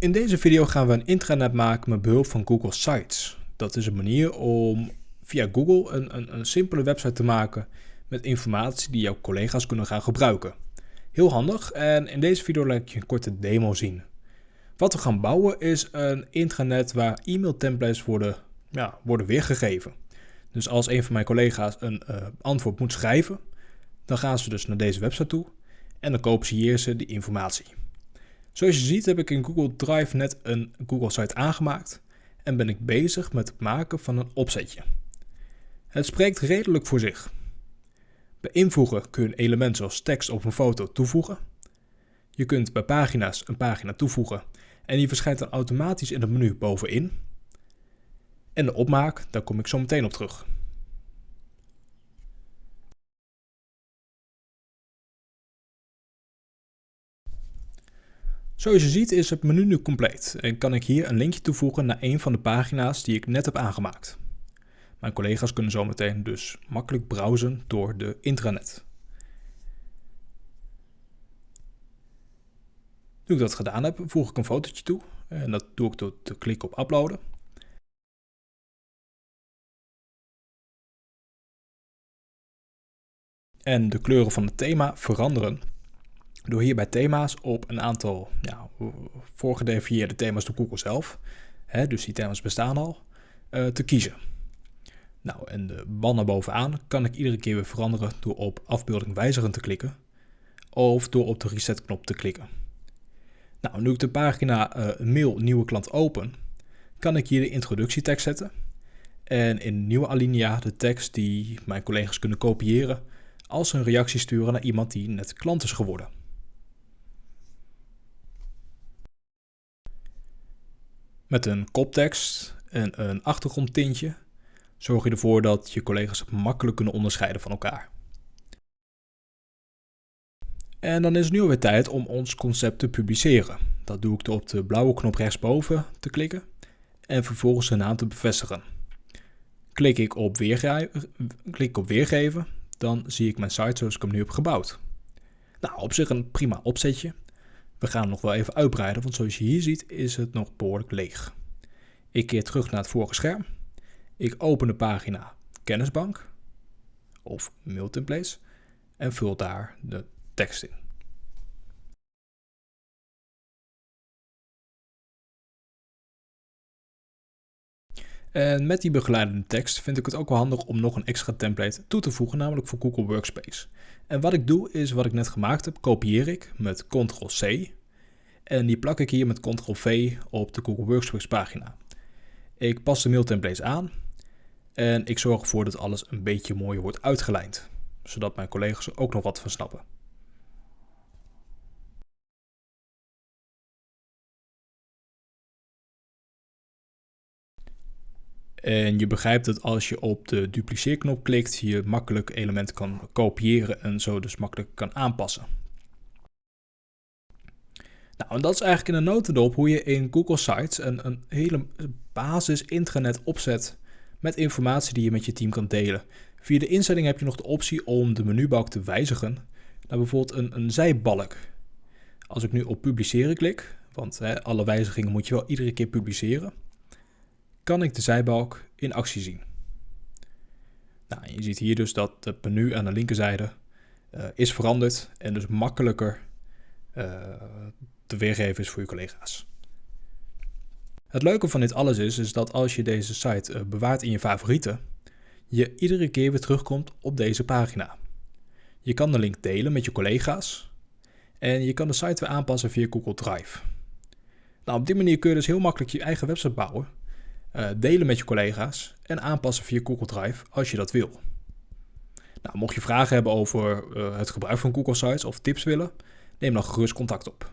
In deze video gaan we een intranet maken met behulp van Google Sites. Dat is een manier om via Google een, een, een simpele website te maken met informatie die jouw collega's kunnen gaan gebruiken. Heel handig en in deze video laat ik je een korte demo zien. Wat we gaan bouwen is een intranet waar e-mail templates worden, ja, worden weergegeven. Dus als een van mijn collega's een uh, antwoord moet schrijven, dan gaan ze dus naar deze website toe en dan kopiëren ze die informatie. Zoals je ziet heb ik in Google Drive net een Google site aangemaakt en ben ik bezig met het maken van een opzetje. Het spreekt redelijk voor zich. Bij invoegen kun je een element zoals tekst of een foto toevoegen. Je kunt bij pagina's een pagina toevoegen en die verschijnt dan automatisch in het menu bovenin. En de opmaak, daar kom ik zo meteen op terug. Zoals je ziet is het menu nu compleet en kan ik hier een linkje toevoegen naar een van de pagina's die ik net heb aangemaakt. Mijn collega's kunnen zometeen dus makkelijk browsen door de intranet. Nu ik dat gedaan heb, voeg ik een fotootje toe en dat doe ik door te klikken op uploaden. En de kleuren van het thema veranderen door hier bij thema's op een aantal voorgedefinieerde thema's door Google zelf, hè, dus die thema's bestaan al, uh, te kiezen. Nou, en de banner bovenaan kan ik iedere keer weer veranderen door op afbeelding wijzigen te klikken of door op de reset knop te klikken. Nou, nu ik de pagina uh, mail nieuwe klant open, kan ik hier de introductietekst zetten en in nieuwe alinea de tekst die mijn collega's kunnen kopiëren als een reactie sturen naar iemand die net klant is geworden. Met een koptekst en een achtergrondtintje zorg je ervoor dat je collega's makkelijk kunnen onderscheiden van elkaar. En dan is het nu alweer tijd om ons concept te publiceren. Dat doe ik door op de blauwe knop rechtsboven te klikken en vervolgens de naam te bevestigen. Klik ik op, klik op weergeven, dan zie ik mijn site zoals ik hem nu heb gebouwd. Nou, op zich een prima opzetje. We gaan nog wel even uitbreiden, want zoals je hier ziet is het nog behoorlijk leeg. Ik keer terug naar het vorige scherm. Ik open de pagina Kennisbank of Mailtemplates en vul daar de tekst in. En met die begeleidende tekst vind ik het ook wel handig om nog een extra template toe te voegen, namelijk voor Google Workspace. En wat ik doe is wat ik net gemaakt heb, kopieer ik met Ctrl-C en die plak ik hier met Ctrl-V op de Google Workspace pagina. Ik pas de mailtemplates aan en ik zorg ervoor dat alles een beetje mooier wordt uitgelijnd, zodat mijn collega's er ook nog wat van snappen. En je begrijpt dat als je op de dupliceerknop klikt, je makkelijk elementen kan kopiëren en zo dus makkelijk kan aanpassen. Nou, en dat is eigenlijk in een notendop hoe je in Google Sites een, een hele basis intranet opzet met informatie die je met je team kan delen. Via de instelling heb je nog de optie om de menubalk te wijzigen naar bijvoorbeeld een, een zijbalk. Als ik nu op publiceren klik, want hè, alle wijzigingen moet je wel iedere keer publiceren kan ik de zijbalk in actie zien. Nou, je ziet hier dus dat het menu aan de linkerzijde uh, is veranderd en dus makkelijker uh, te weergeven is voor je collega's. Het leuke van dit alles is, is dat als je deze site uh, bewaart in je favorieten, je iedere keer weer terugkomt op deze pagina. Je kan de link delen met je collega's en je kan de site weer aanpassen via Google Drive. Nou, op die manier kun je dus heel makkelijk je eigen website bouwen delen met je collega's en aanpassen via Google Drive als je dat wil. Nou, mocht je vragen hebben over uh, het gebruik van Google Sites of tips willen, neem dan gerust contact op.